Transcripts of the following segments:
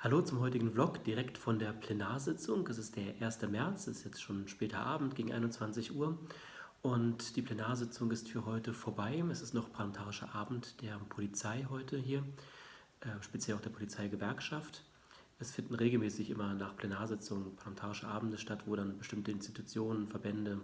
Hallo zum heutigen Vlog, direkt von der Plenarsitzung. Es ist der 1. März, es ist jetzt schon später Abend, gegen 21 Uhr. Und die Plenarsitzung ist für heute vorbei. Es ist noch parlamentarischer Abend der Polizei heute hier, äh, speziell auch der Polizeigewerkschaft. Es finden regelmäßig immer nach Plenarsitzungen parlamentarische Abende statt, wo dann bestimmte Institutionen, Verbände,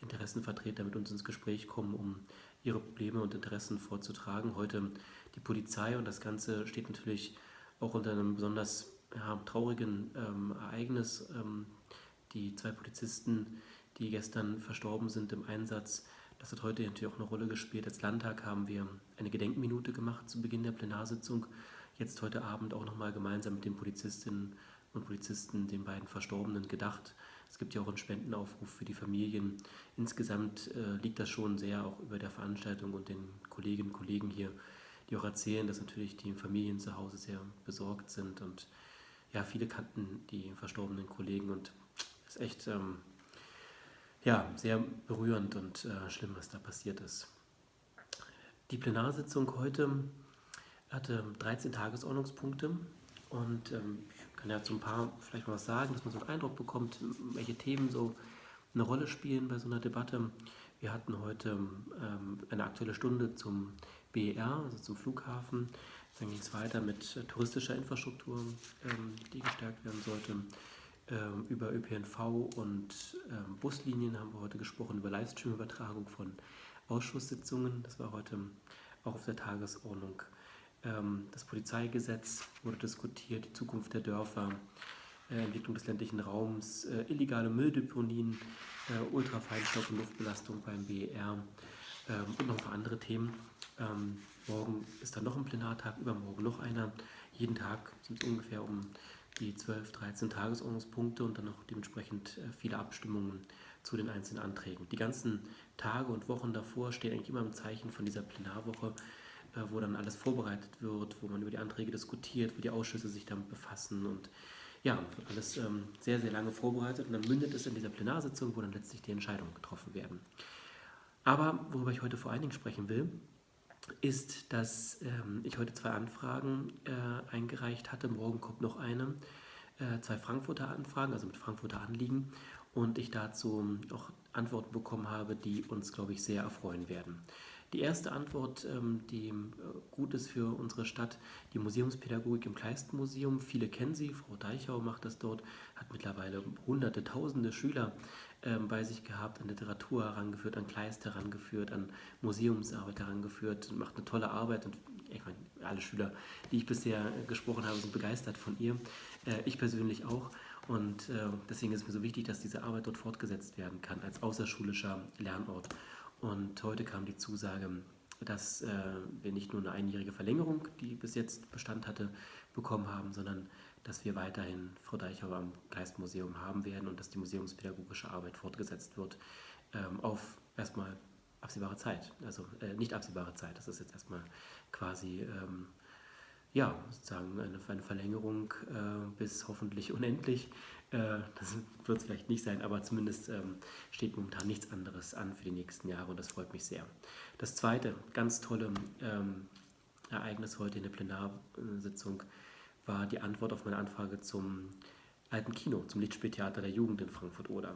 Interessenvertreter mit uns ins Gespräch kommen, um ihre Probleme und Interessen vorzutragen. Heute die Polizei und das Ganze steht natürlich auch unter einem besonders ja, traurigen ähm, Ereignis. Ähm, die zwei Polizisten, die gestern verstorben sind im Einsatz, das hat heute natürlich auch eine Rolle gespielt. Als Landtag haben wir eine Gedenkminute gemacht zu Beginn der Plenarsitzung. Jetzt heute Abend auch nochmal gemeinsam mit den Polizistinnen und Polizisten, den beiden Verstorbenen, gedacht. Es gibt ja auch einen Spendenaufruf für die Familien. Insgesamt äh, liegt das schon sehr auch über der Veranstaltung und den Kolleginnen und Kollegen hier die auch erzählen, dass natürlich die Familien zu Hause sehr besorgt sind und ja, viele kannten die verstorbenen Kollegen und es ist echt ähm, ja, sehr berührend und äh, schlimm, was da passiert ist. Die Plenarsitzung heute hatte 13 Tagesordnungspunkte und ähm, ich kann ja zu ein paar vielleicht mal was sagen, dass man so einen Eindruck bekommt, welche Themen so eine Rolle spielen bei so einer Debatte. Wir hatten heute ähm, eine aktuelle Stunde zum BER, also zum Flughafen. Dann ging es weiter mit äh, touristischer Infrastruktur, ähm, die gestärkt werden sollte. Ähm, über ÖPNV und ähm, Buslinien haben wir heute gesprochen, über Livestream-Übertragung von Ausschusssitzungen. Das war heute auch auf der Tagesordnung. Ähm, das Polizeigesetz wurde diskutiert, die Zukunft der Dörfer, Entwicklung des ländlichen Raums, äh, illegale Mülldeponien, äh, Ultrafeinstaub und Luftbelastung beim BER ähm, und noch ein paar andere Themen. Ähm, morgen ist dann noch ein Plenartag, übermorgen noch einer. Jeden Tag sind es ungefähr um die 12, 13 Tagesordnungspunkte und dann noch dementsprechend äh, viele Abstimmungen zu den einzelnen Anträgen. Die ganzen Tage und Wochen davor stehen eigentlich immer im Zeichen von dieser Plenarwoche, äh, wo dann alles vorbereitet wird, wo man über die Anträge diskutiert, wo die Ausschüsse sich damit befassen und ja, alles ähm, sehr, sehr lange vorbereitet und dann mündet es in dieser Plenarsitzung, wo dann letztlich die Entscheidungen getroffen werden. Aber worüber ich heute vor allen Dingen sprechen will, ist, dass ähm, ich heute zwei Anfragen äh, eingereicht hatte. Morgen kommt noch eine. Äh, zwei Frankfurter Anfragen, also mit Frankfurter Anliegen. Und ich dazu auch Antworten bekommen habe, die uns, glaube ich, sehr erfreuen werden. Die erste Antwort, ähm, die äh, gut ist für unsere Stadt, die Museumspädagogik im Kleistenmuseum. Viele kennen sie, Frau Deichau macht das dort, hat mittlerweile hunderte, tausende Schüler ähm, bei sich gehabt, an Literatur herangeführt, an Kleist herangeführt, an Museumsarbeit herangeführt, macht eine tolle Arbeit und ich meine, alle Schüler, die ich bisher gesprochen habe, sind begeistert von ihr. Äh, ich persönlich auch. Und äh, deswegen ist es mir so wichtig, dass diese Arbeit dort fortgesetzt werden kann als außerschulischer Lernort. Und heute kam die Zusage, dass äh, wir nicht nur eine einjährige Verlängerung, die bis jetzt Bestand hatte, bekommen haben, sondern dass wir weiterhin Frau Deichauer am Geistmuseum haben werden und dass die museumspädagogische Arbeit fortgesetzt wird ähm, auf erstmal absehbare Zeit. Also äh, nicht absehbare Zeit, das ist jetzt erstmal quasi ähm, ja, sozusagen eine, eine Verlängerung äh, bis hoffentlich unendlich. Äh, das wird es vielleicht nicht sein, aber zumindest ähm, steht momentan nichts anderes an für die nächsten Jahre und das freut mich sehr. Das zweite ganz tolle ähm, Ereignis heute in der Plenarsitzung war die Antwort auf meine Anfrage zum alten Kino, zum Lichtspieltheater der Jugend in Frankfurt-Oder.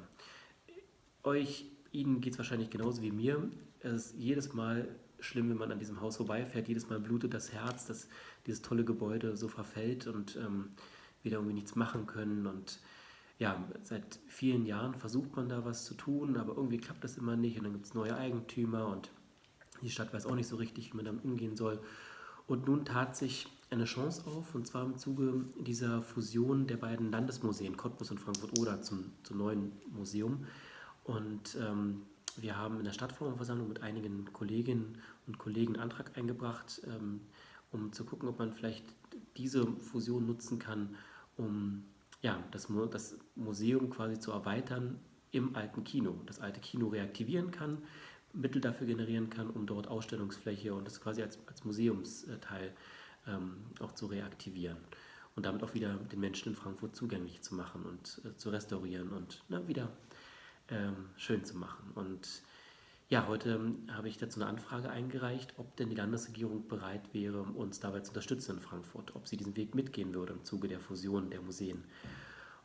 Euch, Ihnen geht es wahrscheinlich genauso wie mir. Es ist jedes Mal schlimm, wenn man an diesem Haus vorbeifährt. Jedes Mal blutet das Herz, dass dieses tolle Gebäude so verfällt und ähm, wir da irgendwie nichts machen können. Und ja, seit vielen Jahren versucht man da was zu tun, aber irgendwie klappt das immer nicht. Und dann gibt es neue Eigentümer und die Stadt weiß auch nicht so richtig, wie man damit umgehen soll. Und nun tat sich eine Chance auf, und zwar im Zuge dieser Fusion der beiden Landesmuseen, Cottbus und Frankfurt-Oder, zum, zum neuen Museum. Und ähm, wir haben in der Stadtverordnetenversammlung mit einigen Kolleginnen und Kollegen einen Antrag eingebracht, ähm, um zu gucken, ob man vielleicht diese Fusion nutzen kann, um ja, das, das Museum quasi zu erweitern im alten Kino. Das alte Kino reaktivieren kann, Mittel dafür generieren kann, um dort Ausstellungsfläche und das quasi als, als Museumsteil ähm, auch zu reaktivieren und damit auch wieder den Menschen in Frankfurt zugänglich zu machen und äh, zu restaurieren und na, wieder ähm, schön zu machen. Und Ja, heute ähm, habe ich dazu eine Anfrage eingereicht, ob denn die Landesregierung bereit wäre, uns dabei zu unterstützen in Frankfurt, ob sie diesen Weg mitgehen würde im Zuge der Fusion der Museen.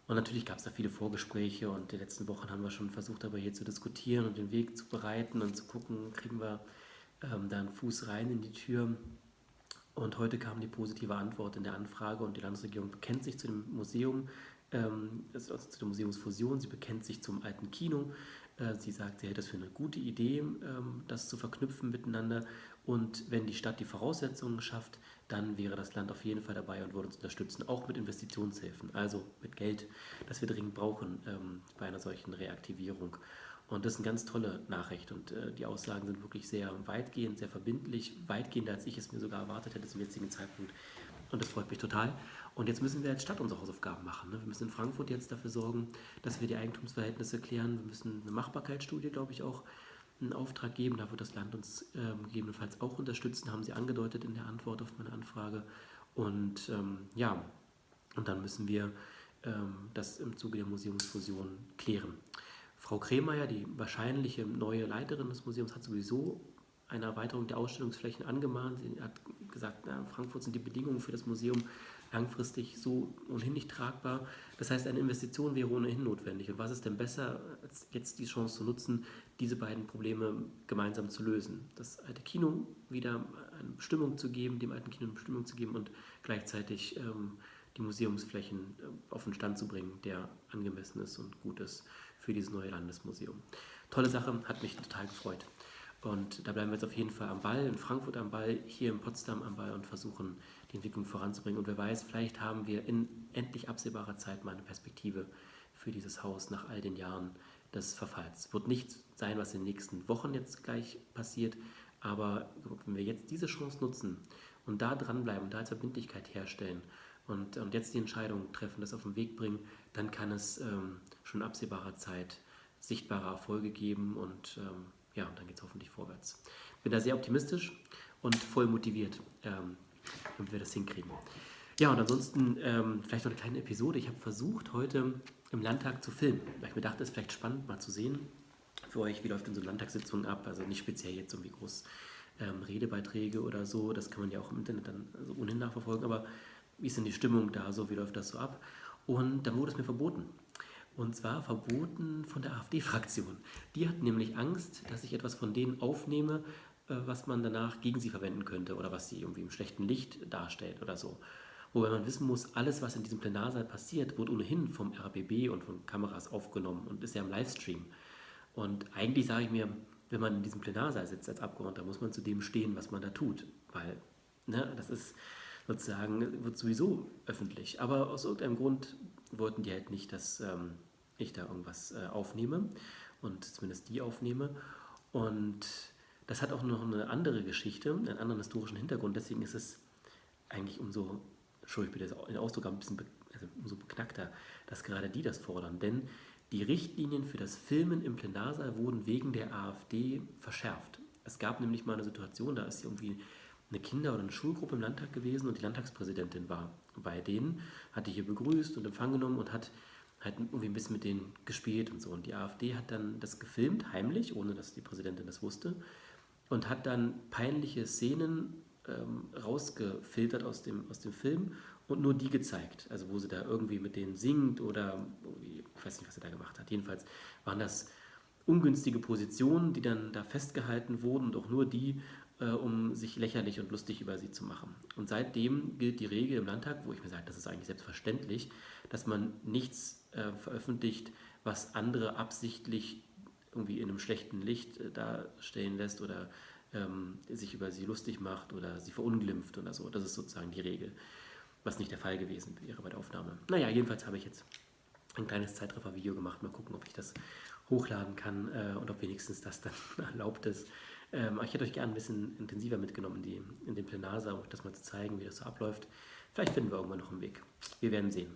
Und natürlich gab es da viele Vorgespräche und die letzten Wochen haben wir schon versucht, darüber hier zu diskutieren und den Weg zu bereiten und zu gucken, kriegen wir ähm, da einen Fuß rein in die Tür. Und heute kam die positive Antwort in der Anfrage und die Landesregierung bekennt sich zu dem Museum, ähm, also zu der Museumsfusion, sie bekennt sich zum alten Kino, äh, sie sagt, sie hält das für eine gute Idee, ähm, das zu verknüpfen miteinander. Und wenn die Stadt die Voraussetzungen schafft, dann wäre das Land auf jeden Fall dabei und würde uns unterstützen, auch mit Investitionshilfen, also mit Geld, das wir dringend brauchen ähm, bei einer solchen Reaktivierung. Und das ist eine ganz tolle Nachricht und äh, die Aussagen sind wirklich sehr weitgehend, sehr verbindlich, weitgehender als ich es mir sogar erwartet hätte zum jetzigen Zeitpunkt. Und das freut mich total. Und jetzt müssen wir als Stadt unsere Hausaufgaben machen. Ne? Wir müssen in Frankfurt jetzt dafür sorgen, dass wir die Eigentumsverhältnisse klären. Wir müssen eine Machbarkeitsstudie, glaube ich, auch einen Auftrag geben. Da wird das Land uns ähm, gegebenenfalls auch unterstützen, haben Sie angedeutet in der Antwort auf meine Anfrage. Und ähm, ja, und dann müssen wir ähm, das im Zuge der Museumsfusion klären. Frau Kremeyer, die wahrscheinliche neue Leiterin des Museums, hat sowieso eine Erweiterung der Ausstellungsflächen angemahnt. Sie hat gesagt, na, Frankfurt sind die Bedingungen für das Museum langfristig so ohnehin nicht tragbar. Das heißt, eine Investition wäre ohnehin notwendig. Und was ist denn besser, als jetzt die Chance zu nutzen, diese beiden Probleme gemeinsam zu lösen? Das alte Kino wieder eine Bestimmung zu geben, dem alten Kino eine Bestimmung zu geben und gleichzeitig ähm, die Museumsflächen äh, auf den Stand zu bringen, der angemessen ist und gut ist für dieses neue Landesmuseum. Tolle Sache, hat mich total gefreut. Und da bleiben wir jetzt auf jeden Fall am Ball, in Frankfurt am Ball, hier in Potsdam am Ball und versuchen, die Entwicklung voranzubringen. Und wer weiß, vielleicht haben wir in endlich absehbarer Zeit mal eine Perspektive für dieses Haus nach all den Jahren des Verfalls. Wird nicht sein, was in den nächsten Wochen jetzt gleich passiert, aber wenn wir jetzt diese Chance nutzen und da dranbleiben, da als Verbindlichkeit herstellen und, und jetzt die Entscheidung treffen, das auf den Weg bringen, dann kann es ähm, schon in absehbarer Zeit sichtbare Erfolge geben und ähm, ja, dann geht es hoffentlich vorwärts. Bin da sehr optimistisch und voll motiviert, ähm, damit wir das hinkriegen. Ja, und ansonsten ähm, vielleicht noch eine kleine Episode. Ich habe versucht, heute im Landtag zu filmen, weil ich mir dachte, es ist vielleicht spannend mal zu sehen für euch, wie läuft denn so eine Landtagssitzung ab. Also nicht speziell jetzt irgendwie groß ähm, Redebeiträge oder so, das kann man ja auch im Internet dann also ohnehin nachverfolgen, aber wie ist denn die Stimmung da so, wie läuft das so ab? Und dann wurde es mir verboten. Und zwar verboten von der AfD-Fraktion. Die hat nämlich Angst, dass ich etwas von denen aufnehme, äh, was man danach gegen sie verwenden könnte oder was sie irgendwie im schlechten Licht darstellt oder so. Wobei man wissen muss, alles, was in diesem Plenarsaal passiert, wird ohnehin vom RBB und von Kameras aufgenommen und ist ja im Livestream. Und eigentlich sage ich mir, wenn man in diesem Plenarsaal sitzt als Abgeordneter, muss man zu dem stehen, was man da tut. Weil ne, das ist sozusagen, wird sowieso öffentlich. Aber aus irgendeinem Grund wollten die halt nicht, dass ähm, ich da irgendwas äh, aufnehme und zumindest die aufnehme. Und das hat auch noch eine andere Geschichte, einen anderen historischen Hintergrund. Deswegen ist es eigentlich umso, Entschuldigung, bitte den Ausdruck ein bisschen be, also umso beknackter, dass gerade die das fordern. Denn die Richtlinien für das Filmen im Plenarsaal wurden wegen der AfD verschärft. Es gab nämlich mal eine Situation, da ist irgendwie eine Kinder- oder eine Schulgruppe im Landtag gewesen und die Landtagspräsidentin war bei denen, hat die hier begrüßt und Empfang genommen und hat halt irgendwie ein bisschen mit denen gespielt und so. Und die AfD hat dann das gefilmt, heimlich, ohne dass die Präsidentin das wusste, und hat dann peinliche Szenen ähm, rausgefiltert aus dem, aus dem Film und nur die gezeigt. Also wo sie da irgendwie mit denen singt oder ich weiß nicht, was sie da gemacht hat. Jedenfalls waren das ungünstige Positionen, die dann da festgehalten wurden und auch nur die, um sich lächerlich und lustig über sie zu machen. Und seitdem gilt die Regel im Landtag, wo ich mir sage, das ist eigentlich selbstverständlich, dass man nichts äh, veröffentlicht, was andere absichtlich irgendwie in einem schlechten Licht äh, darstellen lässt oder ähm, sich über sie lustig macht oder sie verunglimpft oder so. Das ist sozusagen die Regel, was nicht der Fall gewesen wäre bei der Aufnahme. Naja, jedenfalls habe ich jetzt ein kleines Zeitreffer-Video gemacht. Mal gucken, ob ich das hochladen kann äh, und ob wenigstens das dann erlaubt ist. Ähm, ich hätte euch gerne ein bisschen intensiver mitgenommen die, in den Plenarsaal, um euch das mal zu zeigen, wie das so abläuft. Vielleicht finden wir irgendwann noch einen Weg. Wir werden sehen.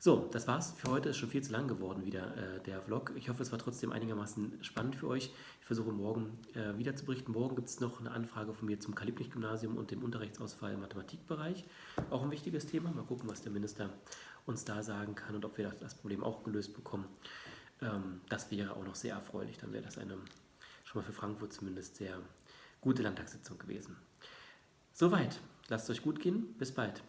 So, das war's für heute. Ist schon viel zu lang geworden wieder äh, der Vlog. Ich hoffe, es war trotzdem einigermaßen spannend für euch. Ich versuche morgen äh, wieder zu berichten. Morgen gibt es noch eine Anfrage von mir zum Kalibnich-Gymnasium und dem Unterrichtsausfall im Mathematikbereich. Auch ein wichtiges Thema. Mal gucken, was der Minister uns da sagen kann und ob wir das Problem auch gelöst bekommen. Ähm, das wäre auch noch sehr erfreulich. Dann wäre das eine schon mal für Frankfurt zumindest sehr gute Landtagssitzung gewesen. Soweit. Lasst es euch gut gehen. Bis bald.